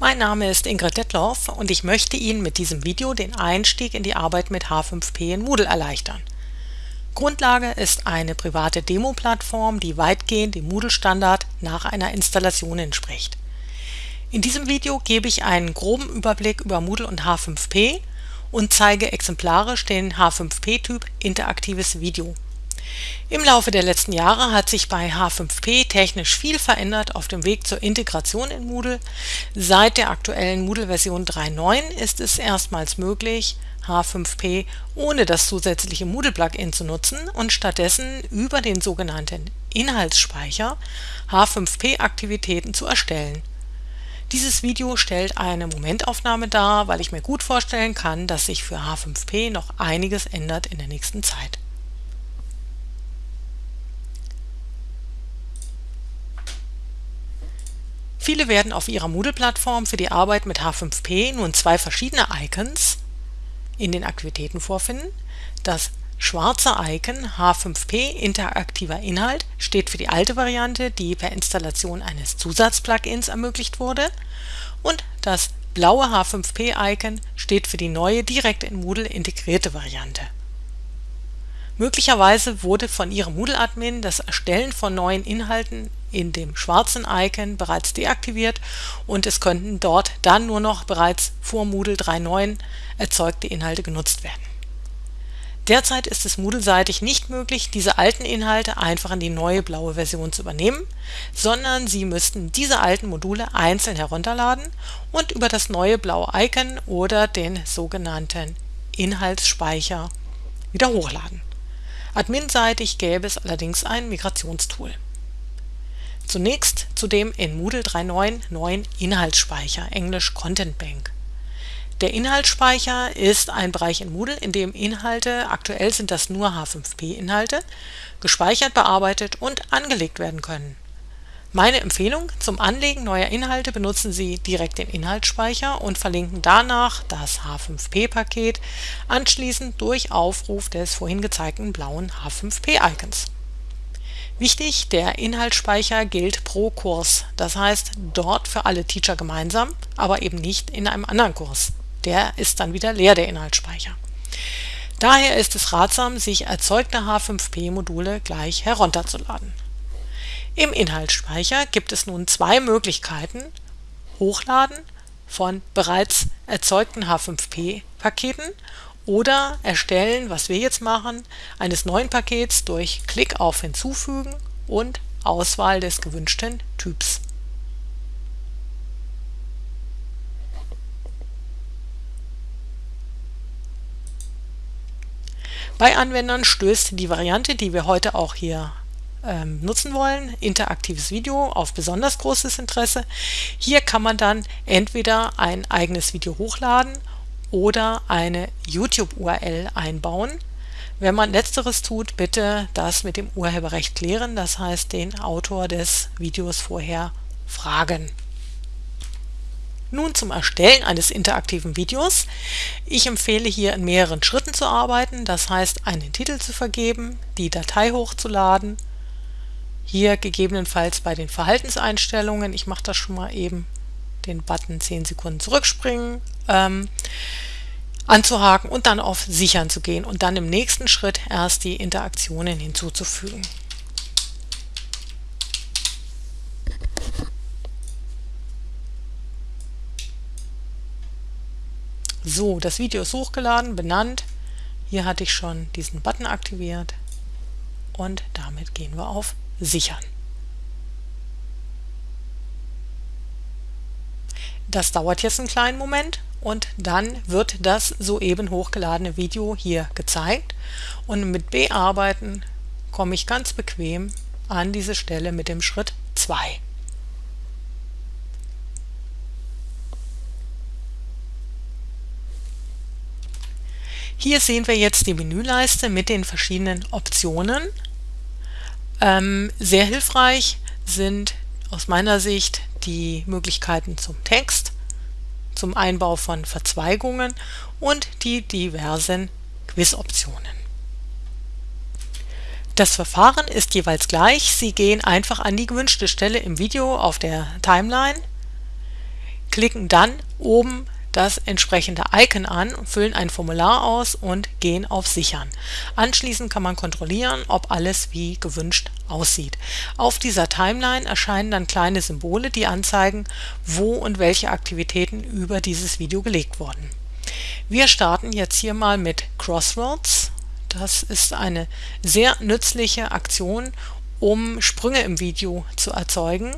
Mein Name ist Ingrid Detloff und ich möchte Ihnen mit diesem Video den Einstieg in die Arbeit mit H5P in Moodle erleichtern. Grundlage ist eine private Demo-Plattform, die weitgehend dem Moodle-Standard nach einer Installation entspricht. In diesem Video gebe ich einen groben Überblick über Moodle und H5P und zeige exemplarisch den H5P-Typ Interaktives Video. Im Laufe der letzten Jahre hat sich bei H5P technisch viel verändert auf dem Weg zur Integration in Moodle. Seit der aktuellen Moodle-Version 3.9 ist es erstmals möglich, H5P ohne das zusätzliche Moodle-Plugin zu nutzen und stattdessen über den sogenannten Inhaltsspeicher H5P-Aktivitäten zu erstellen. Dieses Video stellt eine Momentaufnahme dar, weil ich mir gut vorstellen kann, dass sich für H5P noch einiges ändert in der nächsten Zeit. Viele werden auf ihrer Moodle-Plattform für die Arbeit mit H5P nun zwei verschiedene Icons in den Aktivitäten vorfinden. Das schwarze Icon H5P interaktiver Inhalt steht für die alte Variante, die per Installation eines Zusatzplugins ermöglicht wurde und das blaue H5P-Icon steht für die neue direkt in Moodle integrierte Variante. Möglicherweise wurde von Ihrem Moodle-Admin das Erstellen von neuen Inhalten in dem schwarzen Icon bereits deaktiviert und es könnten dort dann nur noch bereits vor Moodle 3.9 erzeugte Inhalte genutzt werden. Derzeit ist es Moodle-seitig nicht möglich, diese alten Inhalte einfach in die neue blaue Version zu übernehmen, sondern Sie müssten diese alten Module einzeln herunterladen und über das neue blaue Icon oder den sogenannten Inhaltsspeicher wieder hochladen. Admin-seitig gäbe es allerdings ein Migrationstool. Zunächst zu dem in Moodle 3.9 neuen Inhaltsspeicher (englisch Content Bank). Der Inhaltsspeicher ist ein Bereich in Moodle, in dem Inhalte (aktuell sind das nur H5P-Inhalte) gespeichert, bearbeitet und angelegt werden können. Meine Empfehlung: Zum Anlegen neuer Inhalte benutzen Sie direkt den Inhaltsspeicher und verlinken danach das H5P-Paket anschließend durch Aufruf des vorhin gezeigten blauen H5P-Icons Wichtig, der Inhaltsspeicher gilt pro Kurs, das heißt dort für alle Teacher gemeinsam, aber eben nicht in einem anderen Kurs. Der ist dann wieder leer, der Inhaltsspeicher. Daher ist es ratsam, sich erzeugte H5P-Module gleich herunterzuladen. Im Inhaltsspeicher gibt es nun zwei Möglichkeiten: Hochladen von bereits erzeugten H5P-Paketen oder Erstellen, was wir jetzt machen, eines neuen Pakets durch Klick auf Hinzufügen und Auswahl des gewünschten Typs. Bei Anwendern stößt die Variante, die wir heute auch hier ähm, nutzen wollen, interaktives Video, auf besonders großes Interesse. Hier kann man dann entweder ein eigenes Video hochladen oder eine YouTube-URL einbauen. Wenn man letzteres tut, bitte das mit dem Urheberrecht klären, das heißt den Autor des Videos vorher fragen. Nun zum Erstellen eines interaktiven Videos. Ich empfehle hier in mehreren Schritten zu arbeiten, das heißt einen Titel zu vergeben, die Datei hochzuladen, hier gegebenenfalls bei den Verhaltenseinstellungen, ich mache das schon mal eben, den Button 10 Sekunden zurückspringen, ähm, anzuhaken und dann auf Sichern zu gehen und dann im nächsten Schritt erst die Interaktionen hinzuzufügen. So, das Video ist hochgeladen, benannt. Hier hatte ich schon diesen Button aktiviert und damit gehen wir auf Sichern. Das dauert jetzt einen kleinen Moment und dann wird das soeben hochgeladene Video hier gezeigt und mit Bearbeiten komme ich ganz bequem an diese Stelle mit dem Schritt 2. Hier sehen wir jetzt die Menüleiste mit den verschiedenen Optionen. Ähm, sehr hilfreich sind aus meiner Sicht die Möglichkeiten zum Text, zum Einbau von Verzweigungen und die diversen Quizoptionen. Das Verfahren ist jeweils gleich. Sie gehen einfach an die gewünschte Stelle im Video auf der Timeline, klicken dann oben das entsprechende Icon an, füllen ein Formular aus und gehen auf Sichern. Anschließend kann man kontrollieren, ob alles wie gewünscht aussieht. Auf dieser Timeline erscheinen dann kleine Symbole, die anzeigen, wo und welche Aktivitäten über dieses Video gelegt wurden. Wir starten jetzt hier mal mit Crossroads. Das ist eine sehr nützliche Aktion, um Sprünge im Video zu erzeugen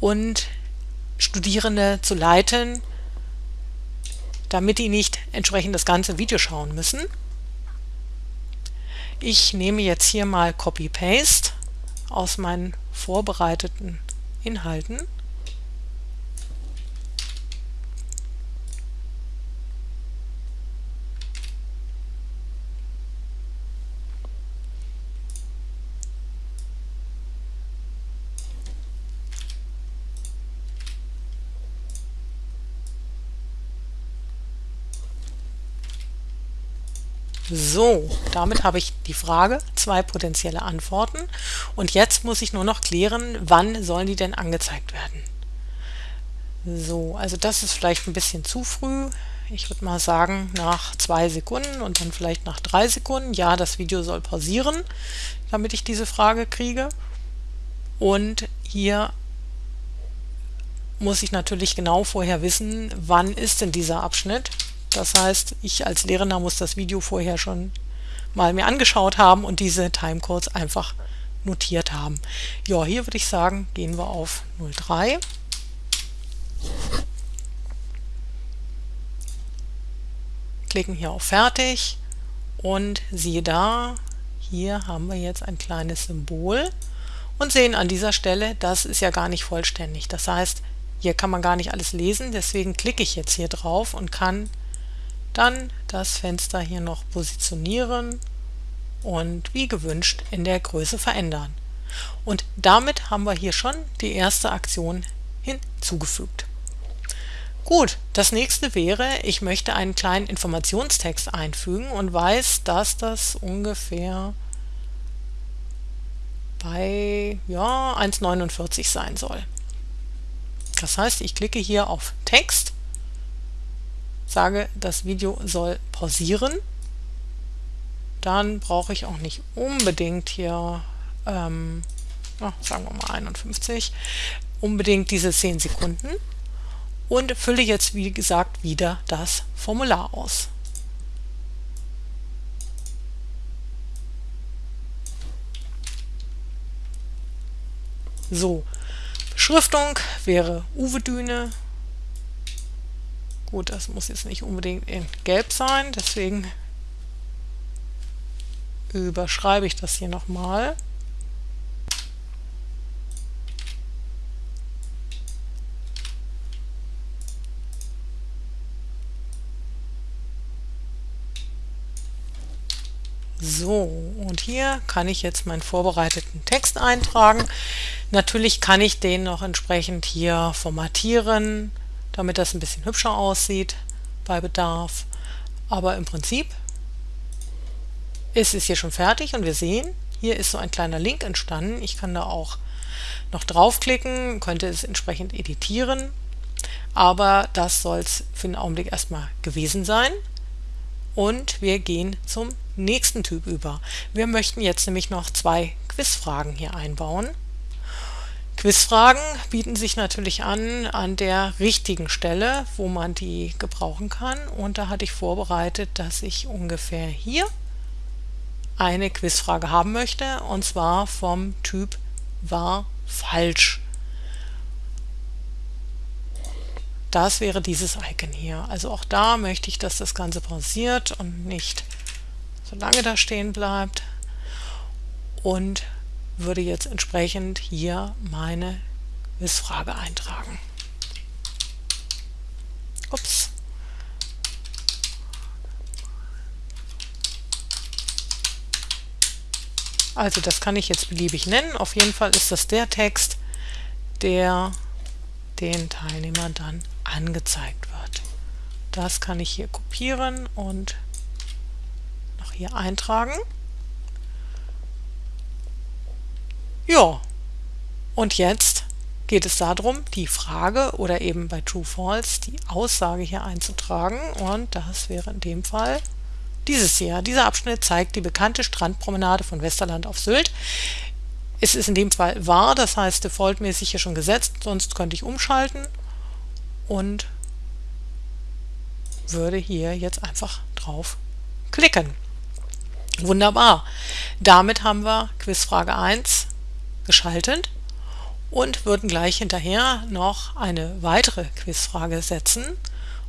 und Studierende zu leiten, damit die nicht entsprechend das ganze Video schauen müssen. Ich nehme jetzt hier mal Copy-Paste aus meinen vorbereiteten Inhalten So, damit habe ich die Frage, zwei potenzielle Antworten und jetzt muss ich nur noch klären, wann sollen die denn angezeigt werden. So, also das ist vielleicht ein bisschen zu früh. Ich würde mal sagen nach zwei Sekunden und dann vielleicht nach drei Sekunden. Ja, das Video soll pausieren, damit ich diese Frage kriege. Und hier muss ich natürlich genau vorher wissen, wann ist denn dieser Abschnitt. Das heißt, ich als Lehrender muss das Video vorher schon mal mir angeschaut haben und diese Timecodes einfach notiert haben. Ja, hier würde ich sagen, gehen wir auf 03. Klicken hier auf Fertig und siehe da, hier haben wir jetzt ein kleines Symbol und sehen an dieser Stelle, das ist ja gar nicht vollständig. Das heißt, hier kann man gar nicht alles lesen, deswegen klicke ich jetzt hier drauf und kann dann das Fenster hier noch positionieren und wie gewünscht in der Größe verändern. Und damit haben wir hier schon die erste Aktion hinzugefügt. Gut, das nächste wäre, ich möchte einen kleinen Informationstext einfügen und weiß, dass das ungefähr bei ja, 1,49 sein soll. Das heißt, ich klicke hier auf Text sage, das Video soll pausieren, dann brauche ich auch nicht unbedingt hier, ähm, ja, sagen wir mal 51, unbedingt diese 10 Sekunden. Und fülle jetzt, wie gesagt, wieder das Formular aus. So, Beschriftung wäre Uwe Düne, Gut, das muss jetzt nicht unbedingt in Gelb sein, deswegen überschreibe ich das hier nochmal. So, und hier kann ich jetzt meinen vorbereiteten Text eintragen. Natürlich kann ich den noch entsprechend hier formatieren, damit das ein bisschen hübscher aussieht bei Bedarf. Aber im Prinzip ist es hier schon fertig und wir sehen, hier ist so ein kleiner Link entstanden. Ich kann da auch noch draufklicken, könnte es entsprechend editieren, aber das soll es für den Augenblick erstmal gewesen sein. Und wir gehen zum nächsten Typ über. Wir möchten jetzt nämlich noch zwei Quizfragen hier einbauen. Quizfragen bieten sich natürlich an an der richtigen Stelle, wo man die gebrauchen kann. Und da hatte ich vorbereitet, dass ich ungefähr hier eine Quizfrage haben möchte, und zwar vom Typ war falsch. Das wäre dieses Icon hier. Also auch da möchte ich, dass das Ganze pausiert und nicht so lange da stehen bleibt. Und würde jetzt entsprechend hier meine Quizfrage eintragen. Ups. Also das kann ich jetzt beliebig nennen. Auf jeden Fall ist das der Text, der den Teilnehmern dann angezeigt wird. Das kann ich hier kopieren und noch hier eintragen. Ja, und jetzt geht es darum, die Frage oder eben bei True False die Aussage hier einzutragen und das wäre in dem Fall dieses hier. Dieser Abschnitt zeigt die bekannte Strandpromenade von Westerland auf Sylt. Es ist in dem Fall wahr, das heißt defaultmäßig hier schon gesetzt, sonst könnte ich umschalten und würde hier jetzt einfach drauf klicken. Wunderbar. Damit haben wir Quizfrage 1 geschaltet und würden gleich hinterher noch eine weitere Quizfrage setzen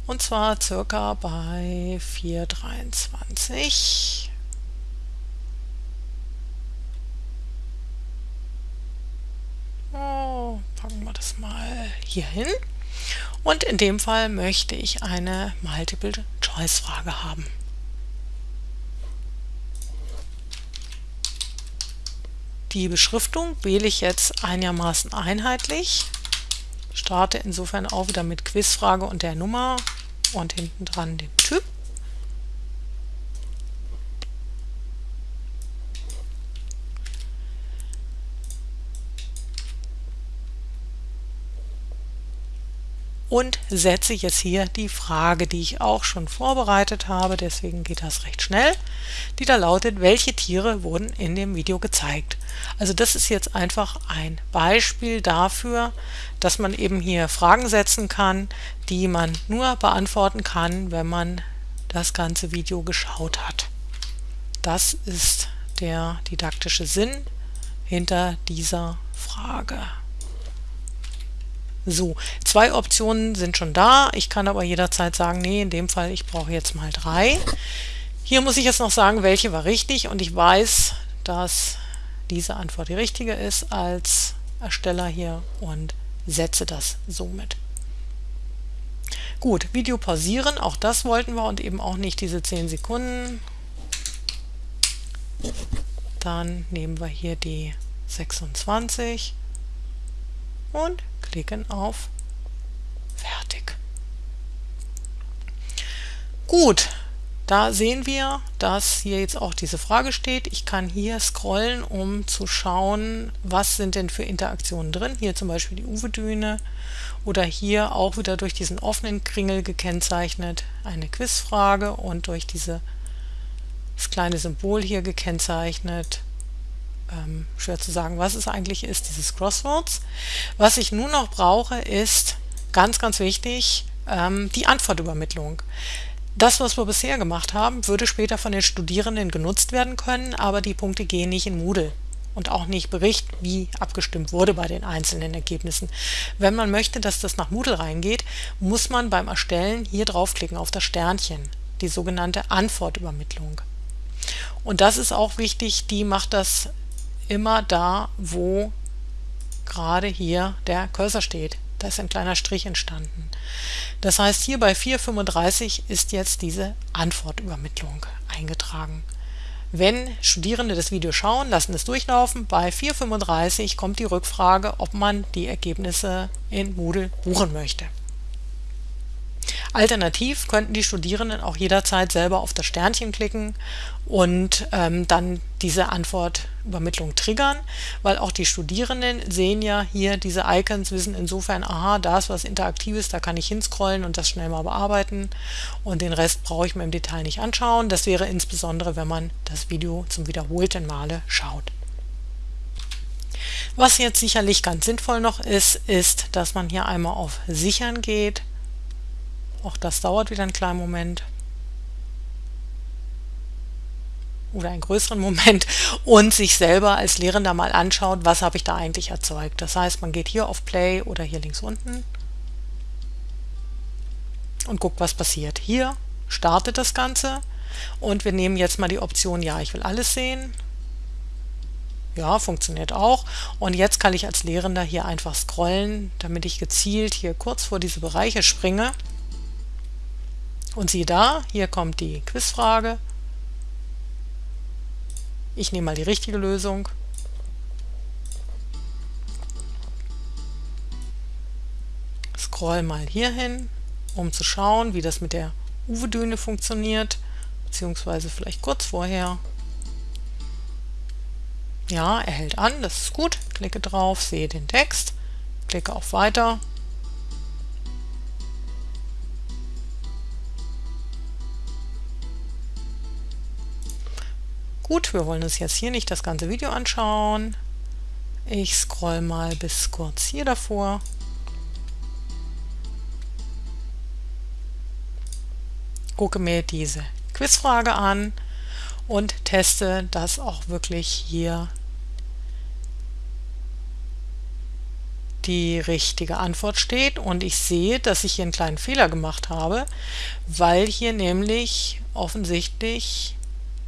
und zwar circa bei 423. Oh, packen wir das mal hier hin. Und in dem Fall möchte ich eine Multiple-Choice-Frage haben. Die Beschriftung wähle ich jetzt einigermaßen einheitlich. Starte insofern auch wieder mit Quizfrage und der Nummer und hinten dran dem Typ. Und setze jetzt hier die Frage, die ich auch schon vorbereitet habe, deswegen geht das recht schnell, die da lautet, welche Tiere wurden in dem Video gezeigt. Also das ist jetzt einfach ein Beispiel dafür, dass man eben hier Fragen setzen kann, die man nur beantworten kann, wenn man das ganze Video geschaut hat. Das ist der didaktische Sinn hinter dieser Frage. So, zwei Optionen sind schon da. Ich kann aber jederzeit sagen, nee, in dem Fall, ich brauche jetzt mal drei. Hier muss ich jetzt noch sagen, welche war richtig und ich weiß, dass diese Antwort die richtige ist als Ersteller hier und setze das somit. Gut, Video pausieren, auch das wollten wir und eben auch nicht diese 10 Sekunden. Dann nehmen wir hier die 26 und klicken auf Fertig. Gut, da sehen wir, dass hier jetzt auch diese Frage steht. Ich kann hier scrollen, um zu schauen, was sind denn für Interaktionen drin. Hier zum Beispiel die Uwe-Düne oder hier auch wieder durch diesen offenen Kringel gekennzeichnet eine Quizfrage und durch dieses kleine Symbol hier gekennzeichnet ähm, schwer zu sagen, was es eigentlich ist, dieses Crosswords. Was ich nun noch brauche, ist ganz, ganz wichtig, ähm, die Antwortübermittlung. Das, was wir bisher gemacht haben, würde später von den Studierenden genutzt werden können, aber die Punkte gehen nicht in Moodle und auch nicht Bericht, wie abgestimmt wurde bei den einzelnen Ergebnissen. Wenn man möchte, dass das nach Moodle reingeht, muss man beim Erstellen hier draufklicken auf das Sternchen, die sogenannte Antwortübermittlung. Und das ist auch wichtig, die macht das immer da, wo gerade hier der Cursor steht. Da ist ein kleiner Strich entstanden. Das heißt, hier bei 435 ist jetzt diese Antwortübermittlung eingetragen. Wenn Studierende das Video schauen, lassen es durchlaufen. Bei 435 kommt die Rückfrage, ob man die Ergebnisse in Moodle buchen möchte. Alternativ könnten die Studierenden auch jederzeit selber auf das Sternchen klicken und ähm, dann diese Antwortübermittlung triggern, weil auch die Studierenden sehen ja hier diese Icons, wissen insofern, aha, da ist was Interaktives, da kann ich hinscrollen und das schnell mal bearbeiten und den Rest brauche ich mir im Detail nicht anschauen. Das wäre insbesondere, wenn man das Video zum wiederholten Male schaut. Was jetzt sicherlich ganz sinnvoll noch ist, ist, dass man hier einmal auf Sichern geht auch das dauert wieder einen kleinen Moment. Oder einen größeren Moment und sich selber als Lehrender mal anschaut, was habe ich da eigentlich erzeugt. Das heißt, man geht hier auf Play oder hier links unten und guckt, was passiert. Hier startet das Ganze und wir nehmen jetzt mal die Option, ja, ich will alles sehen. Ja, funktioniert auch. Und jetzt kann ich als Lehrender hier einfach scrollen, damit ich gezielt hier kurz vor diese Bereiche springe. Und siehe da, hier kommt die Quizfrage. Ich nehme mal die richtige Lösung. Scroll mal hier hin, um zu schauen, wie das mit der Uwe-Düne funktioniert, beziehungsweise vielleicht kurz vorher. Ja, er hält an, das ist gut. Klicke drauf, sehe den Text, klicke auf Weiter. Gut, wir wollen uns jetzt hier nicht das ganze Video anschauen. Ich scroll mal bis kurz hier davor. Gucke mir diese Quizfrage an und teste, dass auch wirklich hier die richtige Antwort steht und ich sehe, dass ich hier einen kleinen Fehler gemacht habe, weil hier nämlich offensichtlich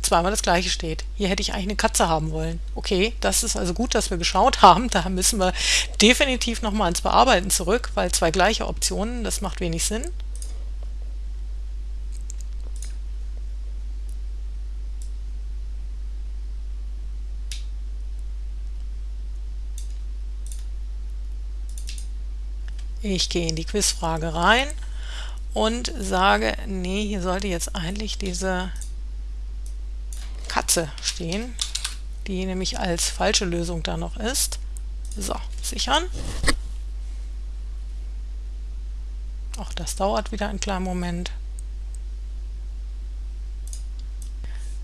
zweimal das gleiche steht. Hier hätte ich eigentlich eine Katze haben wollen. Okay, das ist also gut, dass wir geschaut haben. Da müssen wir definitiv nochmal ins Bearbeiten zurück, weil zwei gleiche Optionen, das macht wenig Sinn. Ich gehe in die Quizfrage rein und sage, nee, hier sollte jetzt eigentlich diese Katze stehen, die nämlich als falsche Lösung da noch ist. So, sichern. Auch das dauert wieder einen kleinen Moment.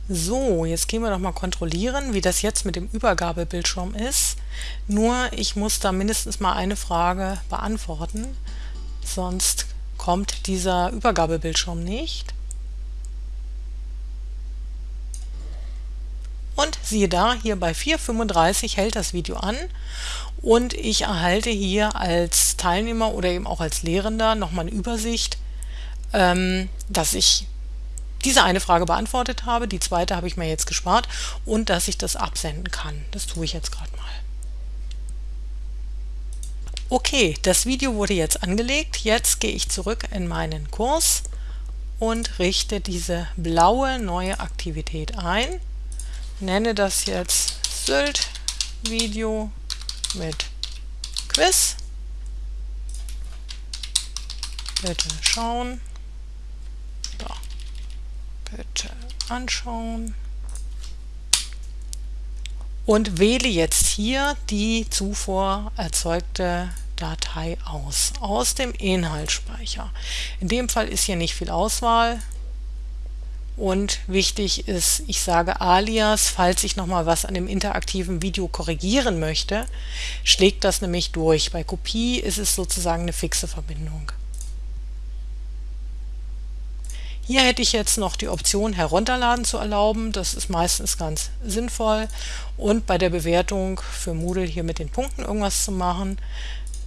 So, jetzt gehen wir noch mal kontrollieren, wie das jetzt mit dem Übergabebildschirm ist. Nur, ich muss da mindestens mal eine Frage beantworten, sonst kommt dieser Übergabebildschirm nicht. Und siehe da, hier bei 4.35 hält das Video an und ich erhalte hier als Teilnehmer oder eben auch als Lehrender nochmal eine Übersicht, ähm, dass ich diese eine Frage beantwortet habe, die zweite habe ich mir jetzt gespart und dass ich das absenden kann. Das tue ich jetzt gerade mal. Okay, das Video wurde jetzt angelegt. Jetzt gehe ich zurück in meinen Kurs und richte diese blaue neue Aktivität ein. Nenne das jetzt Sylt Video mit Quiz. Bitte schauen. Bitte anschauen. Und wähle jetzt hier die zuvor erzeugte Datei aus, aus dem Inhaltsspeicher. In dem Fall ist hier nicht viel Auswahl. Und wichtig ist, ich sage Alias, falls ich nochmal was an dem interaktiven Video korrigieren möchte, schlägt das nämlich durch. Bei Kopie ist es sozusagen eine fixe Verbindung. Hier hätte ich jetzt noch die Option herunterladen zu erlauben. Das ist meistens ganz sinnvoll. Und bei der Bewertung für Moodle hier mit den Punkten irgendwas zu machen.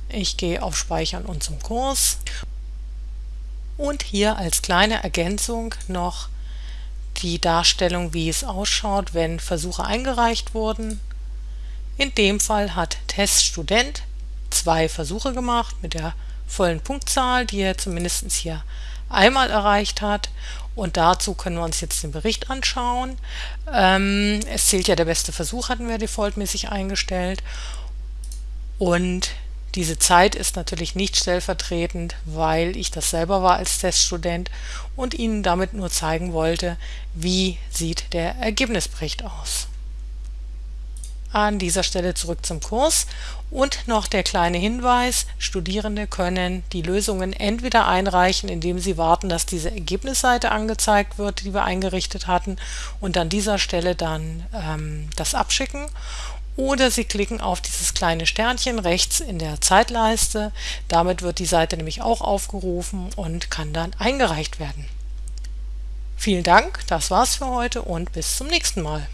Ich gehe auf Speichern und zum Kurs. Und hier als kleine Ergänzung noch die Darstellung, wie es ausschaut, wenn Versuche eingereicht wurden. In dem Fall hat Teststudent zwei Versuche gemacht mit der vollen Punktzahl, die er zumindest hier einmal erreicht hat. Und dazu können wir uns jetzt den Bericht anschauen. Ähm, es zählt ja der beste Versuch, hatten wir defaultmäßig eingestellt. Und diese Zeit ist natürlich nicht stellvertretend, weil ich das selber war als Teststudent und Ihnen damit nur zeigen wollte, wie sieht der Ergebnisbericht aus. An dieser Stelle zurück zum Kurs. Und noch der kleine Hinweis, Studierende können die Lösungen entweder einreichen, indem sie warten, dass diese Ergebnisseite angezeigt wird, die wir eingerichtet hatten und an dieser Stelle dann ähm, das abschicken oder Sie klicken auf dieses kleine Sternchen rechts in der Zeitleiste. Damit wird die Seite nämlich auch aufgerufen und kann dann eingereicht werden. Vielen Dank, das war's für heute und bis zum nächsten Mal.